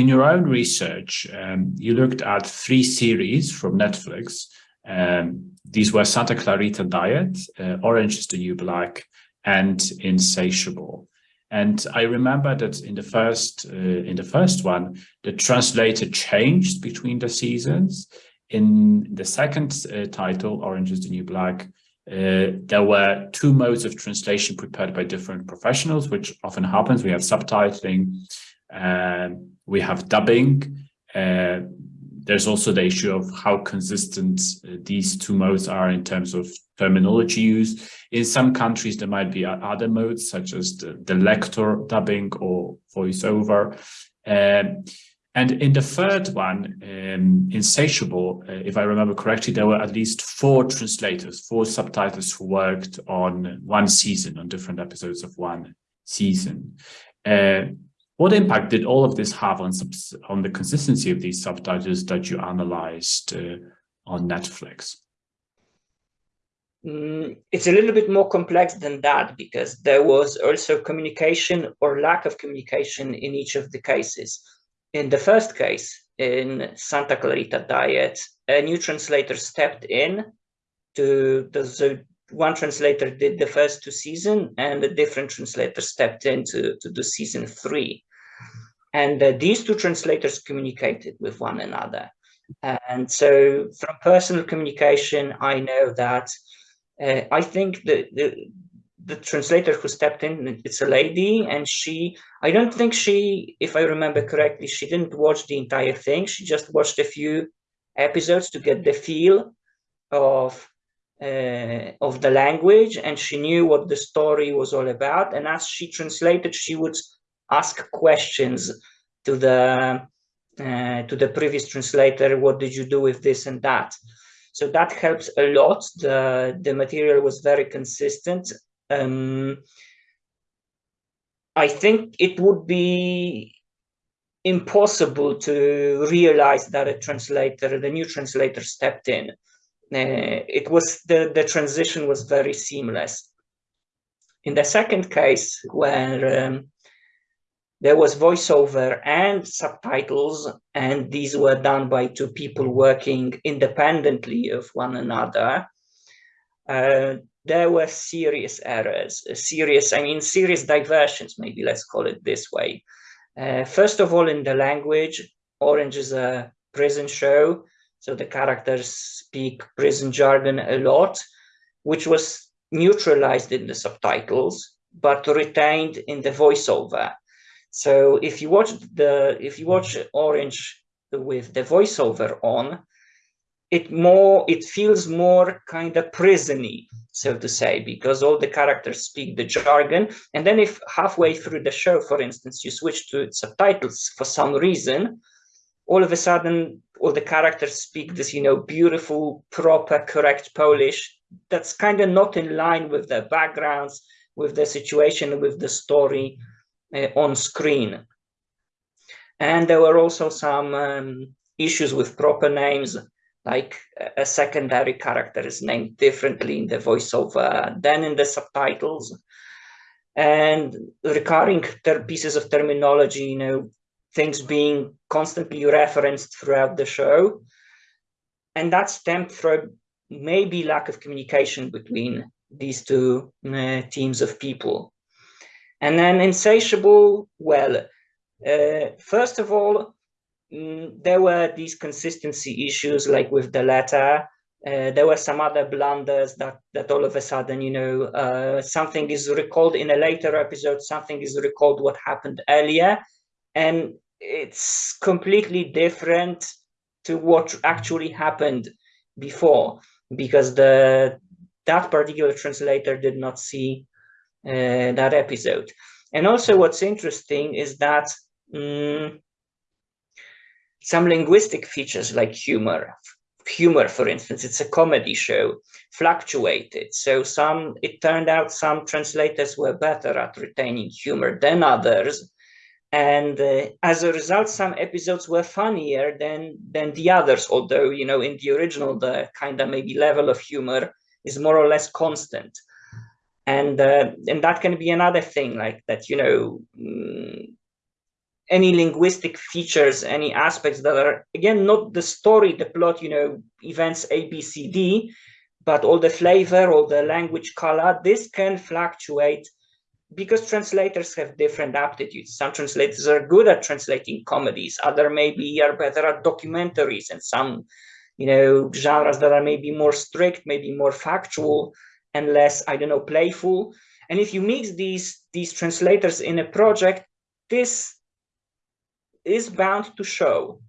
in your own research, um, you looked at three series from Netflix. Um, these were Santa Clarita Diet, uh, Orange is the New Black, and Insatiable. And I remember that in the first uh, in the first one, the translator changed between the seasons. In the second uh, title, Orange is the New Black, uh, there were two modes of translation prepared by different professionals, which often happens. We have subtitling, uh, we have dubbing. Uh, there's also the issue of how consistent uh, these two modes are in terms of terminology use. In some countries, there might be other modes, such as the, the lector dubbing or voiceover. Um, and in the third one, um, Insatiable, uh, if I remember correctly, there were at least four translators, four subtitles who worked on one season, on different episodes of one season. Uh, what impact did all of this have on, on the consistency of these subtitles that you analyzed uh, on Netflix? Mm, it's a little bit more complex than that because there was also communication or lack of communication in each of the cases. In the first case, in Santa Clarita Diet, a new translator stepped in to the so one translator did the first two season and a different translator stepped in to, to do season three. And uh, these two translators communicated with one another. And so from personal communication, I know that uh, I think the, the, the translator who stepped in, it's a lady, and she, I don't think she, if I remember correctly, she didn't watch the entire thing. She just watched a few episodes to get the feel of uh, of the language, and she knew what the story was all about. And as she translated, she would ask questions to the uh, to the previous translator. What did you do with this and that? So that helps a lot. The the material was very consistent um, I think it would be impossible to realize that a translator, the new translator stepped in. Uh, it was the, the transition was very seamless. In the second case, where um, there was voiceover and subtitles, and these were done by two people working independently of one another, uh, there were serious errors, serious, I mean, serious diversions, maybe let's call it this way. Uh, first of all, in the language, Orange is a prison show, so the characters speak prison jargon a lot, which was neutralized in the subtitles, but retained in the voiceover. So if you watch the if you watch Orange with the voiceover on, it more it feels more kind of prisony so to say because all the characters speak the jargon. And then if halfway through the show for instance you switch to subtitles for some reason all of a sudden all the characters speak this you know beautiful proper correct polish. That's kind of not in line with their backgrounds with the situation with the story on screen. And there were also some um, issues with proper names like a secondary character is named differently in the voiceover than in the subtitles. And recurring pieces of terminology you know things being constantly referenced throughout the show. And that stemmed from maybe lack of communication between these two uh, teams of people and then insatiable well uh, first of all Mm, there were these consistency issues like with the letter. Uh, there were some other blunders that that all of a sudden, you know, uh, something is recalled in a later episode, something is recalled what happened earlier, and it's completely different to what actually happened before because the that particular translator did not see that episode. And also what's interesting is that um, some linguistic features like humor humor for instance it's a comedy show fluctuated. So some it turned out some translators were better at retaining humor than others. And uh, as a result some episodes were funnier than than the others although you know in the original the kind of maybe level of humor is more or less constant and uh, and that can be another thing like that you know mm, any linguistic features, any aspects that are, again, not the story, the plot, you know, events A, B, C, D, but all the flavor, all the language color, this can fluctuate because translators have different aptitudes. Some translators are good at translating comedies, other maybe are better at documentaries, and some, you know, genres that are maybe more strict, maybe more factual and less, I don't know, playful. And if you mix these, these translators in a project, this is bound to show.